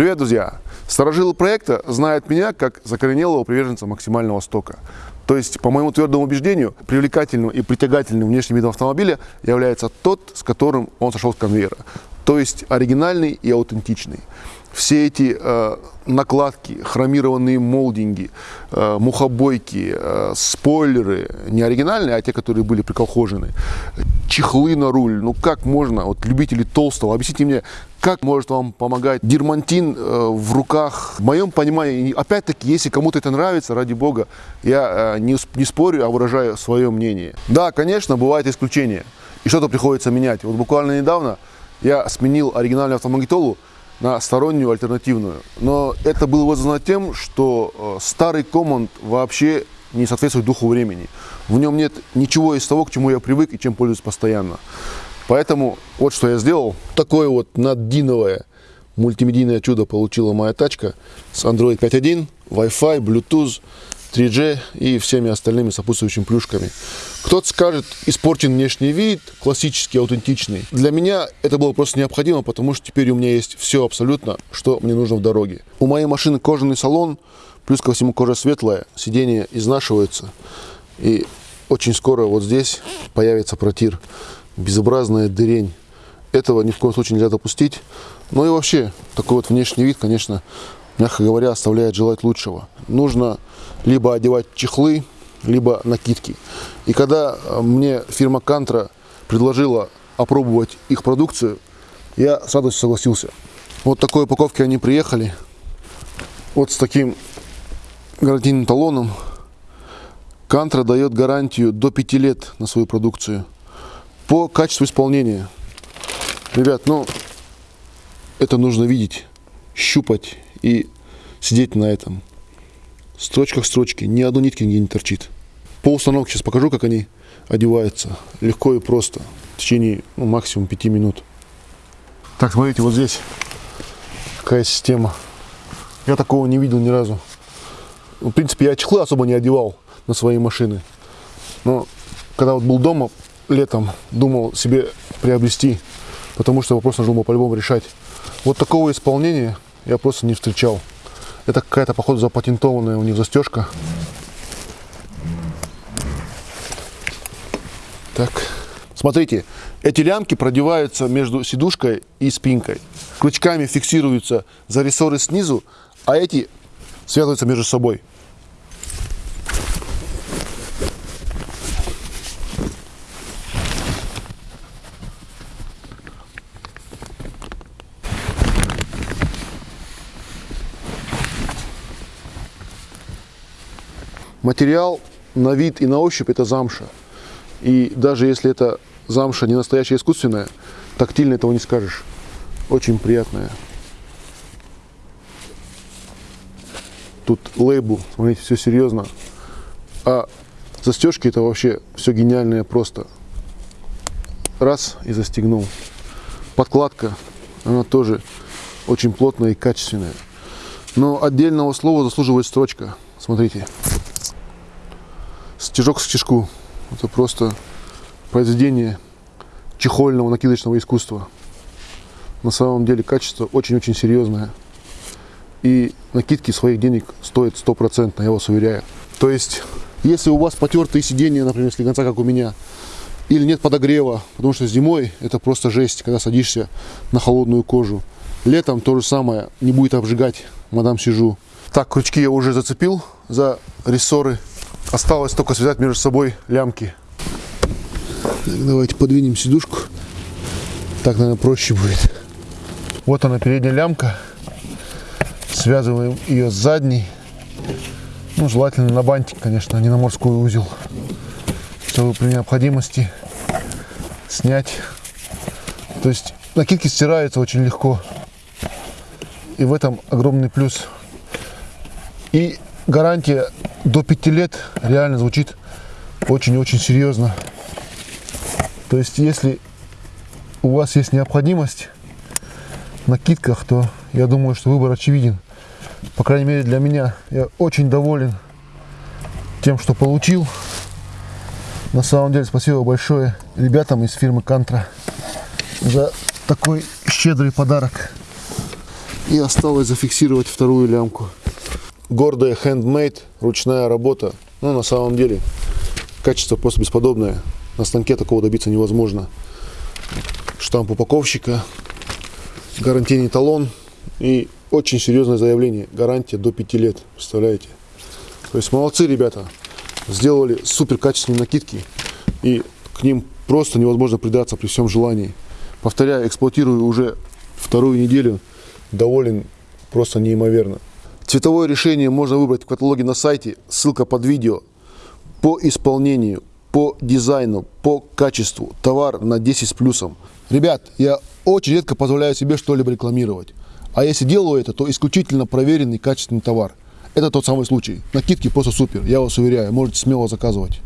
Привет, друзья! Старожилы проекта знают меня как закоренелого приверженца максимального стока. То есть, по моему твердому убеждению, привлекательным и притягательным внешним видом автомобиля является тот, с которым он сошел с конвейера. То есть, оригинальный и аутентичный все эти э, накладки, хромированные молдинги, э, мухобойки, э, спойлеры, не оригинальные, а те, которые были приколхожены, чехлы на руль, ну как можно, вот любители толстого, объясните мне, как может вам помогать дермантин э, в руках? В моем понимании, опять-таки, если кому-то это нравится, ради бога, я э, не, не спорю, а выражаю свое мнение. Да, конечно, бывают исключения, и что-то приходится менять. Вот буквально недавно я сменил оригинальную автомагнитолу, на стороннюю альтернативную. Но это было вызвано тем, что э, старый команд вообще не соответствует духу времени. В нем нет ничего из того, к чему я привык и чем пользуюсь постоянно. Поэтому вот что я сделал. Такое вот наддиновое мультимедийное чудо получила моя тачка с Android 5.1, Wi-Fi, Bluetooth, 3G и всеми остальными сопутствующими плюшками. Кто-то скажет, испорчен внешний вид, классический, аутентичный. Для меня это было просто необходимо, потому что теперь у меня есть все абсолютно, что мне нужно в дороге. У моей машины кожаный салон, плюс ко всему кожа светлая, сиденья изнашиваются. И очень скоро вот здесь появится протир. Безобразная дырень. Этого ни в коем случае нельзя допустить. Ну и вообще, такой вот внешний вид, конечно, мягко говоря, оставляет желать лучшего. Нужно либо одевать чехлы, либо накидки. И когда э, мне фирма Кантра предложила опробовать их продукцию, я с радостью согласился. Вот такой упаковки они приехали. Вот с таким гарантийным талоном. Кантра дает гарантию до 5 лет на свою продукцию. По качеству исполнения. Ребят, ну, это нужно видеть, щупать и сидеть на этом строчках строчки, ни одной нитки нигде не торчит. По установке сейчас покажу, как они одеваются. Легко и просто. В течение ну, максимум 5 минут. Так, смотрите, вот здесь какая система. Я такого не видел ни разу. В принципе, я чехлы особо не одевал на свои машины. Но когда вот был дома летом, думал себе приобрести, потому что вопрос нужно было по-любому решать. Вот такого исполнения я просто не встречал. Это какая-то, походу, запатентованная у них застежка. Так. Смотрите, эти лямки продеваются между сидушкой и спинкой. Крючками фиксируются за рессоры снизу, а эти связываются между собой. Материал на вид и на ощупь это замша. И даже если это замша не настоящая искусственная, тактильно этого не скажешь. Очень приятная. Тут лейбл, смотрите, все серьезно. А застежки это вообще все гениальное просто. Раз и застегнул. Подкладка, она тоже очень плотная и качественная. Но отдельного слова заслуживает строчка. Смотрите стежок к стежку. Это просто произведение чехольного накидочного искусства. На самом деле качество очень-очень серьезное. И накидки своих денег стоят стопроцентно, я вас уверяю. То есть, если у вас потертые сиденья, например, слегонца, как у меня, или нет подогрева, потому что зимой это просто жесть, когда садишься на холодную кожу. Летом то же самое, не будет обжигать, мадам сижу. Так, крючки я уже зацепил за рессоры. Осталось только связать между собой лямки. Так, давайте подвинем сидушку. Так, наверное, проще будет. Вот она, передняя лямка. Связываем ее с задней. Ну, желательно на бантик, конечно, а не на морской узел. Чтобы при необходимости снять. То есть накидки стираются очень легко. И в этом огромный плюс. И гарантия до 5 лет реально звучит очень-очень серьезно. То есть, если у вас есть необходимость в накидках, то я думаю, что выбор очевиден. По крайней мере для меня. Я очень доволен тем, что получил. На самом деле спасибо большое ребятам из фирмы Кантра за такой щедрый подарок. И осталось зафиксировать вторую лямку. Гордая handmade, ручная работа. Ну, на самом деле, качество просто бесподобное. На станке такого добиться невозможно. Штамп упаковщика, гарантийный талон и очень серьезное заявление. Гарантия до 5 лет, представляете? То есть молодцы ребята. Сделали супер качественные накидки. И к ним просто невозможно придаться при всем желании. Повторяю, эксплуатирую уже вторую неделю. Доволен просто неимоверно. Цветовое решение можно выбрать в каталоге на сайте. Ссылка под видео. По исполнению, по дизайну, по качеству. Товар на 10 с плюсом. Ребят, я очень редко позволяю себе что-либо рекламировать. А если делаю это, то исключительно проверенный качественный товар. Это тот самый случай. Накидки просто супер, я вас уверяю, можете смело заказывать.